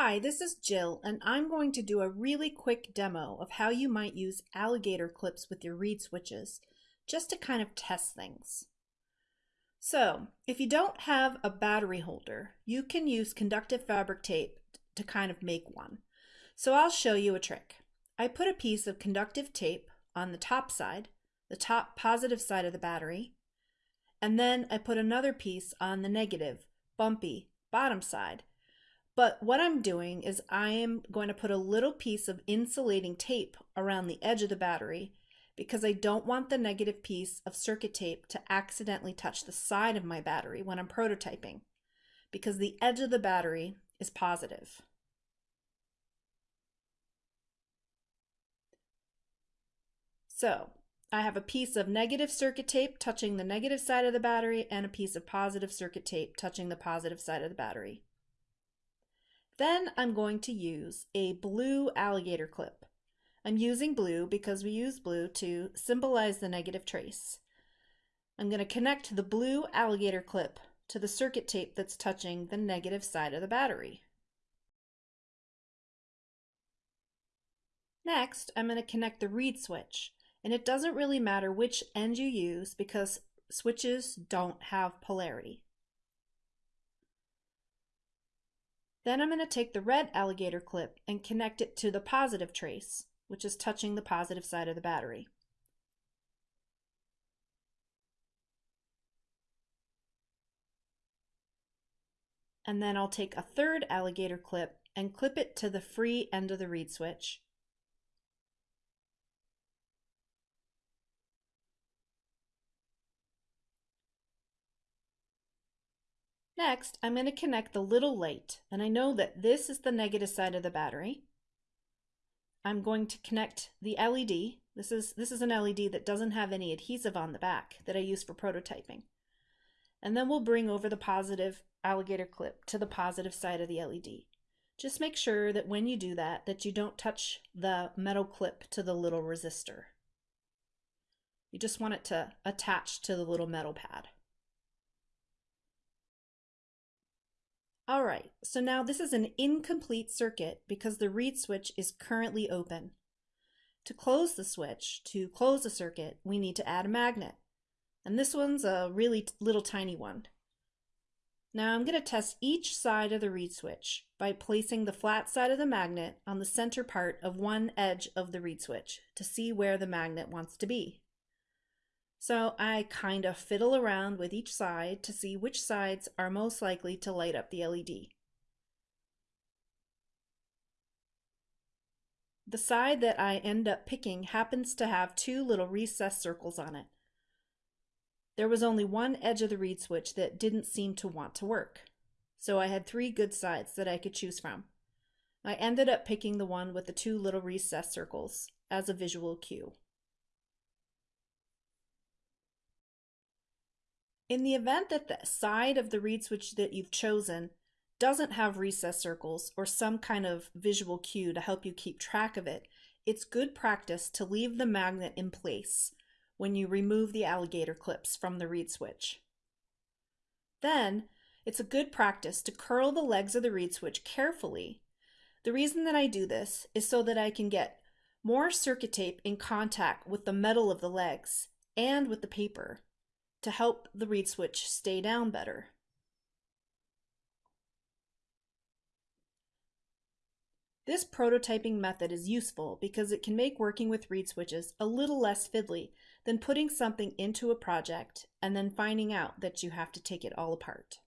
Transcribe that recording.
Hi, this is Jill, and I'm going to do a really quick demo of how you might use alligator clips with your reed switches, just to kind of test things. So, if you don't have a battery holder, you can use conductive fabric tape to kind of make one. So I'll show you a trick. I put a piece of conductive tape on the top side, the top positive side of the battery, and then I put another piece on the negative, bumpy, bottom side, but what I'm doing is I am going to put a little piece of insulating tape around the edge of the battery because I don't want the negative piece of circuit tape to accidentally touch the side of my battery when I'm prototyping because the edge of the battery is positive. So I have a piece of negative circuit tape touching the negative side of the battery and a piece of positive circuit tape touching the positive side of the battery. Then I'm going to use a blue alligator clip. I'm using blue because we use blue to symbolize the negative trace. I'm going to connect the blue alligator clip to the circuit tape that's touching the negative side of the battery. Next, I'm going to connect the reed switch, and it doesn't really matter which end you use because switches don't have polarity. Then I'm going to take the red alligator clip and connect it to the positive trace, which is touching the positive side of the battery. And then I'll take a third alligator clip and clip it to the free end of the reed switch. Next, I'm going to connect the little light, and I know that this is the negative side of the battery. I'm going to connect the LED. This is, this is an LED that doesn't have any adhesive on the back that I use for prototyping. And then we'll bring over the positive alligator clip to the positive side of the LED. Just make sure that when you do that, that you don't touch the metal clip to the little resistor. You just want it to attach to the little metal pad. All right, so now this is an incomplete circuit because the reed switch is currently open. To close the switch, to close the circuit, we need to add a magnet. And this one's a really little tiny one. Now I'm going to test each side of the reed switch by placing the flat side of the magnet on the center part of one edge of the reed switch to see where the magnet wants to be. So I kind of fiddle around with each side to see which sides are most likely to light up the LED. The side that I end up picking happens to have two little recessed circles on it. There was only one edge of the reed switch that didn't seem to want to work, so I had three good sides that I could choose from. I ended up picking the one with the two little recessed circles as a visual cue. In the event that the side of the reed switch that you've chosen doesn't have recess circles or some kind of visual cue to help you keep track of it, it's good practice to leave the magnet in place when you remove the alligator clips from the reed switch. Then, it's a good practice to curl the legs of the reed switch carefully. The reason that I do this is so that I can get more circuit tape in contact with the metal of the legs and with the paper to help the reed switch stay down better. This prototyping method is useful because it can make working with reed switches a little less fiddly than putting something into a project and then finding out that you have to take it all apart.